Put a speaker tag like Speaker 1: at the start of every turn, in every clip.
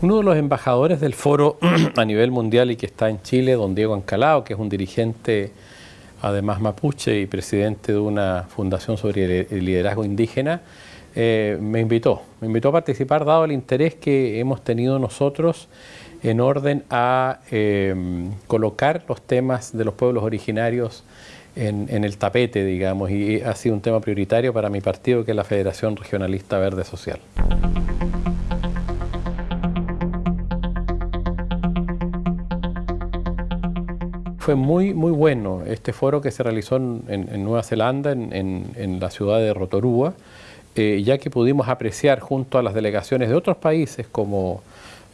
Speaker 1: Uno de los embajadores del foro a nivel mundial y que está en Chile, don Diego Ancalao, que es un dirigente además mapuche y presidente de una fundación sobre el liderazgo indígena, eh, me invitó. Me invitó a participar dado el interés que hemos tenido nosotros en orden a em, colocar los temas de los pueblos originarios en, el tapete, digamos, y ha sido un tema prioritario para mi partido, que es la Federación Regionalista Verde Social. Fue muy, muy bueno. Este foro que se realizó en, Nueva Zelanda, en, la ciudad de Rotorua, eh, ya que pudimos apreciar junto a las delegaciones de otros países como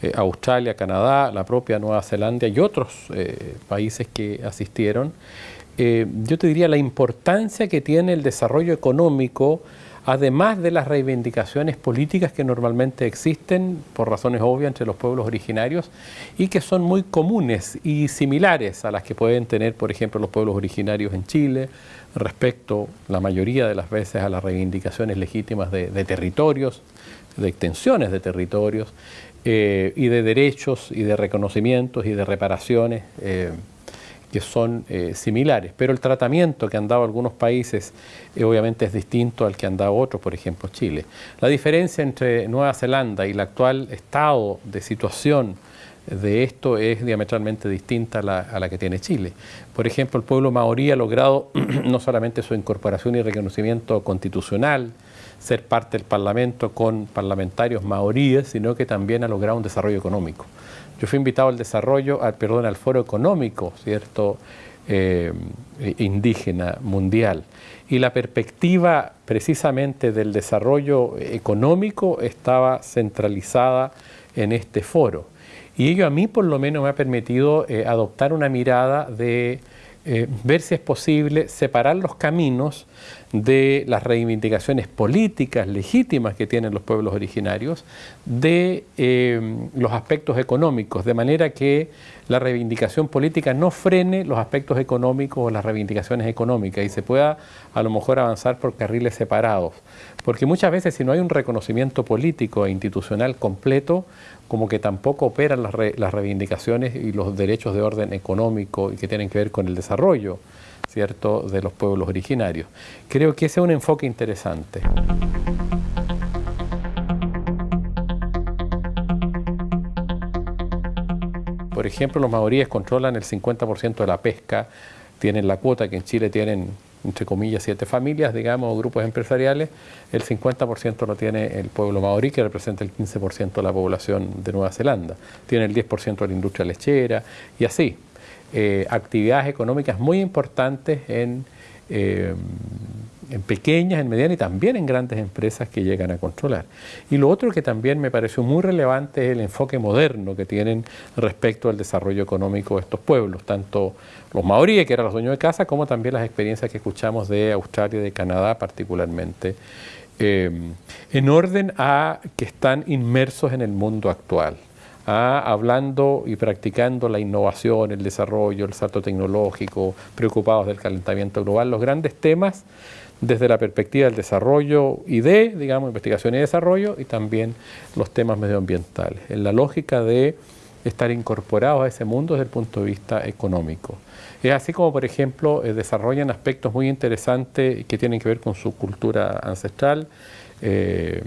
Speaker 1: eh, Australia, Canadá, la propia Nueva Zelanda y otros eh, países que asistieron, yo te diría la importancia que tiene el desarrollo económico, además de las reivindicaciones políticas que normalmente existen, por razones obvias, entre los pueblos originarios, y que son muy comunes y similares a las que pueden tener, por ejemplo, los pueblos originarios en Chile, respecto, la mayoría de las veces, a las reivindicaciones legítimas de territorios, de extensiones de territorios, eh, y de derechos y de reconocimientos y de reparaciones eh, que son eh, similares. Pero el tratamiento que han dado algunos países obviamente es distinto al que han dado otros, por ejemplo Chile. La diferencia entre Nueva Zelanda y el actual estado de situación de esto es diametralmente distinta a la, que tiene Chile. Por ejemplo, el pueblo maorí ha logrado no solamente su incorporación y reconocimiento constitucional, ser parte del Parlamento con parlamentarios maoríes, sino que también ha logrado un desarrollo económico. Yo fui invitado al desarrollo, perdón, al foro económico, ¿cierto?, eh, indígena mundial. Y la perspectiva precisamente del desarrollo económico estaba centralizada en este foro. Y ello a mí por lo menos me ha permitido eh, adoptar una mirada de eh, ver si es posible separar los caminos de las reivindicaciones políticas legítimas que tienen los pueblos originarios de eh, los aspectos económicos, de manera que la reivindicación política no frene los aspectos económicos o las reivindicaciones económicas y se pueda a lo mejor avanzar por carriles separados. Porque muchas veces si no hay un reconocimiento político e institucional completo, como que tampoco operan las, reivindicaciones y los derechos de orden económico y que tienen que ver con el desarrollo ¿cierto? de los pueblos originarios. Creo que ese es un enfoque interesante. Por ejemplo, los maoríes controlan el 50% de la pesca, tienen la cuota que en Chile tienen entre comillas, siete familias, digamos, grupos empresariales, el 50% lo tiene el pueblo maorí, que representa el 15% de la población de Nueva Zelanda. Tiene el 10% de la industria lechera y así. Eh, actividades económicas muy importantes en eh, en pequeñas, en medianas y también en grandes empresas que llegan a controlar. Y lo otro que también me pareció muy relevante es el enfoque moderno que tienen respecto al desarrollo económico de estos pueblos, tanto los maoríes, que eran los dueños de casa, como también las experiencias que escuchamos de Australia y de Canadá particularmente, eh, en orden a que están inmersos en el mundo actual. Hablando y practicando la innovación, el desarrollo, el salto tecnológico, preocupados del calentamiento global, los grandes temas desde la perspectiva del desarrollo y de, digamos, investigación y desarrollo, y también los temas medioambientales, en la lógica de estar incorporados a ese mundo desde el punto de vista económico. Es así como, por ejemplo, eh, desarrollan aspectos muy interesantes que tienen que ver con su cultura ancestral, eh,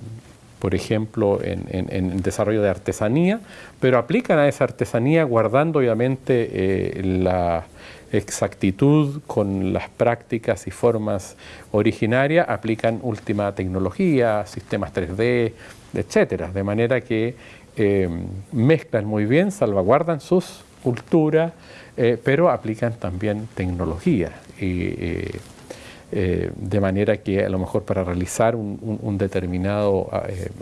Speaker 1: por ejemplo, en, el desarrollo de artesanía, pero aplican a esa artesanía guardando obviamente eh, la exactitud con las prácticas y formas originarias, aplican última tecnología, sistemas 3D, etcétera, de manera que eh, mezclan muy bien, salvaguardan sus culturas, eh, pero aplican también tecnología. Eh, de manera que a lo mejor para realizar un determinado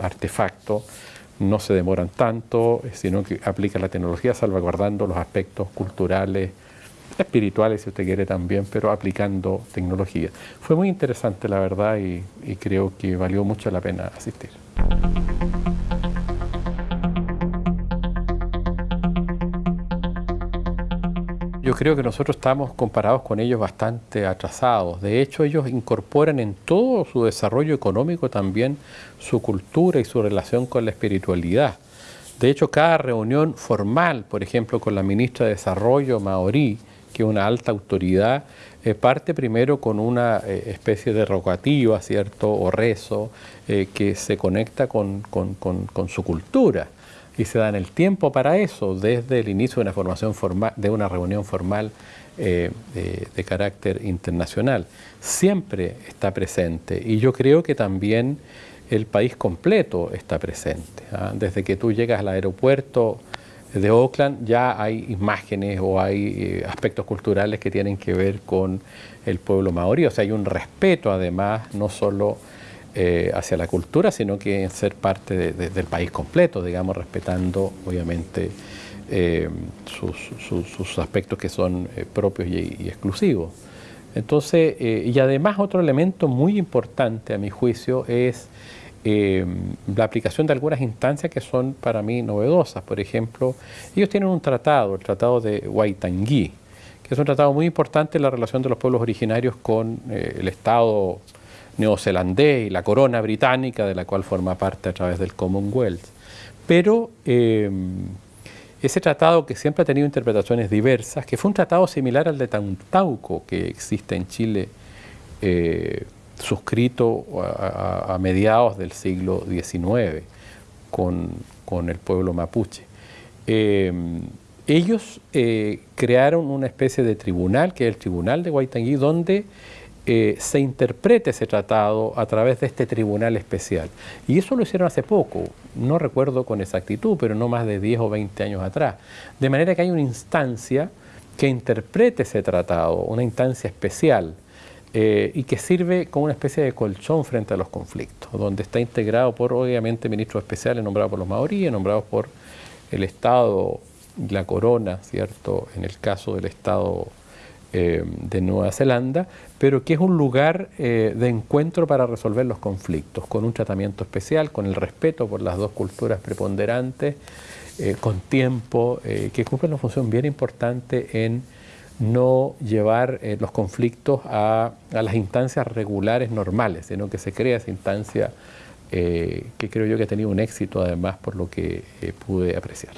Speaker 1: artefacto no se demoran tanto, sino que aplican la tecnología salvaguardando los aspectos culturales, espirituales si usted quiere también, pero aplicando tecnología. Fue muy interesante la verdad y, creo que valió mucho la pena asistir. Yo creo que nosotros estamos comparados con ellos bastante atrasados. De hecho, ellos incorporan en todo su desarrollo económico también su cultura y su relación con la espiritualidad De hecho, cada reunión formal, por ejemplo, con la ministra de Desarrollo maorí, que una alta autoridad, eh, parte primero con una eh, especie de rogativa, ¿cierto?, o rezo, eh, que se conecta con, su cultura y se dan el tiempo para eso desde el inicio de una formación de una reunión formal de, carácter internacional. Siempre está presente y yo creo que también el país completo está presente. ¿ah? Desde que tú llegas al aeropuerto de Oakland ya hay imágenes o hay eh, aspectos culturales que tienen que ver con el pueblo maorí. O sea, hay un respeto además, no solo eh, hacia la cultura, sino que en ser parte del país completo, digamos, respetando obviamente eh, sus, aspectos que son propios y, exclusivos. Entonces, y además otro elemento muy importante a mi juicio es eh, la aplicación de algunas instancias que son para mí novedosas. Por ejemplo, ellos tienen un tratado, el Tratado de Waitangi, que es un tratado muy importante en la relación de los pueblos originarios con eh, el Estado neozelandés y la corona británica, de la cual forma parte a través del Commonwealth. Pero eh, ese tratado que siempre ha tenido interpretaciones diversas, que fue un tratado similar al de Tantauco que existe en Chile suscrito a, mediados del siglo XIX con, el pueblo mapuche. Eh, ellos eh, crearon una especie de tribunal, que es el Tribunal de Guaitangui, donde eh, se interprete ese tratado a través de este tribunal especial. Y eso lo hicieron hace poco, no recuerdo con exactitud, pero no más de 10 o 20 años atrás. De manera que hay una instancia que interprete ese tratado, una instancia especial, eh, y que sirve como una especie de colchón frente a los conflictos, donde está integrado por, obviamente, ministros especiales nombrados por los maoríes, nombrados por el Estado, la corona, ¿cierto?, en el caso del Estado eh, de Nueva Zelanda, pero que es un lugar eh, de encuentro para resolver los conflictos, con un tratamiento especial, con el respeto por las dos culturas preponderantes, con tiempo, que cumple una función bien importante en no llevar eh, los conflictos a, las instancias regulares normales, sino que se crea esa instancia eh, que creo yo que ha tenido un éxito además por lo que eh, pude apreciar.